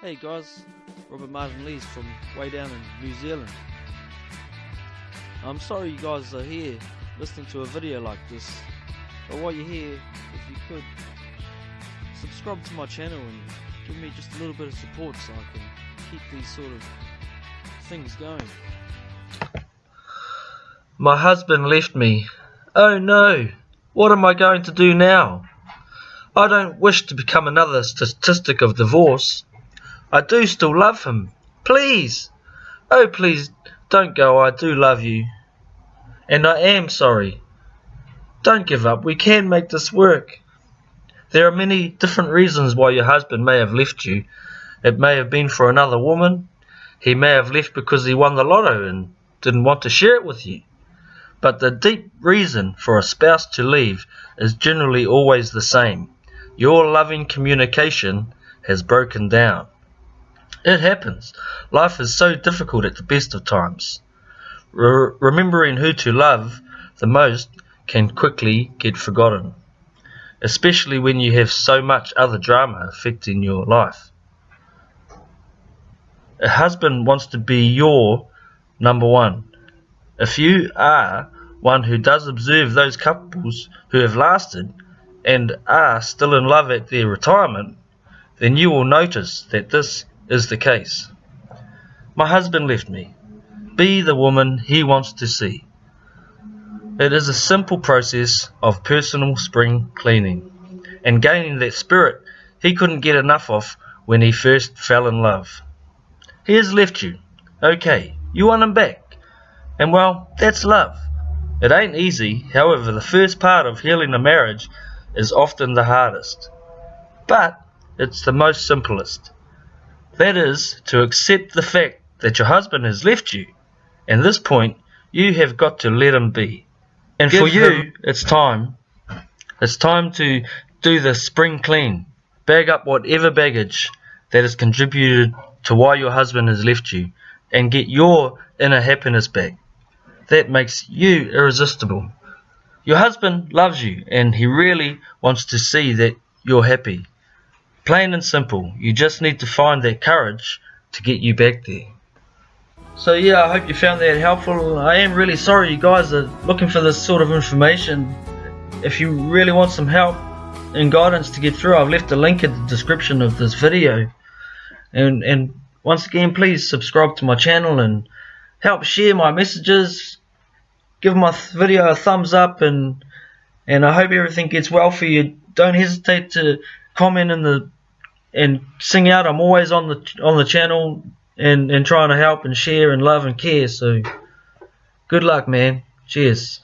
Hey guys, Robert Martin Lees from way down in New Zealand. I'm sorry you guys are here listening to a video like this, but while you're here, if you could, subscribe to my channel and give me just a little bit of support so I can keep these sort of things going. My husband left me. Oh no! What am I going to do now? I don't wish to become another statistic of divorce. I do still love him. Please! Oh, please don't go. I do love you. And I am sorry. Don't give up. We can make this work. There are many different reasons why your husband may have left you. It may have been for another woman. He may have left because he won the lotto and didn't want to share it with you. But the deep reason for a spouse to leave is generally always the same. Your loving communication has broken down. It happens. Life is so difficult at the best of times. Re remembering who to love the most can quickly get forgotten, especially when you have so much other drama affecting your life. A husband wants to be your number one. If you are one who does observe those couples who have lasted and are still in love at their retirement, then you will notice that this is the case. My husband left me. Be the woman he wants to see. It is a simple process of personal spring cleaning and gaining that spirit he couldn't get enough of when he first fell in love. He has left you. Okay, you want him back. And well, that's love. It ain't easy, however, the first part of healing a marriage is often the hardest. But it's the most simplest. That is, to accept the fact that your husband has left you. And this point, you have got to let him be. And Give for you, him. it's time. It's time to do the spring clean. Bag up whatever baggage that has contributed to why your husband has left you and get your inner happiness back. That makes you irresistible. Your husband loves you and he really wants to see that you're happy. Plain and simple. You just need to find that courage to get you back there. So yeah, I hope you found that helpful. I am really sorry you guys are looking for this sort of information. If you really want some help and guidance to get through, I've left a link in the description of this video. And, and once again, please subscribe to my channel and help share my messages. Give my video a thumbs up and and I hope everything gets well for you. Don't hesitate to comment in the and sing out. I'm always on the on the channel and and trying to help and share and love and care. So good luck, man. Cheers.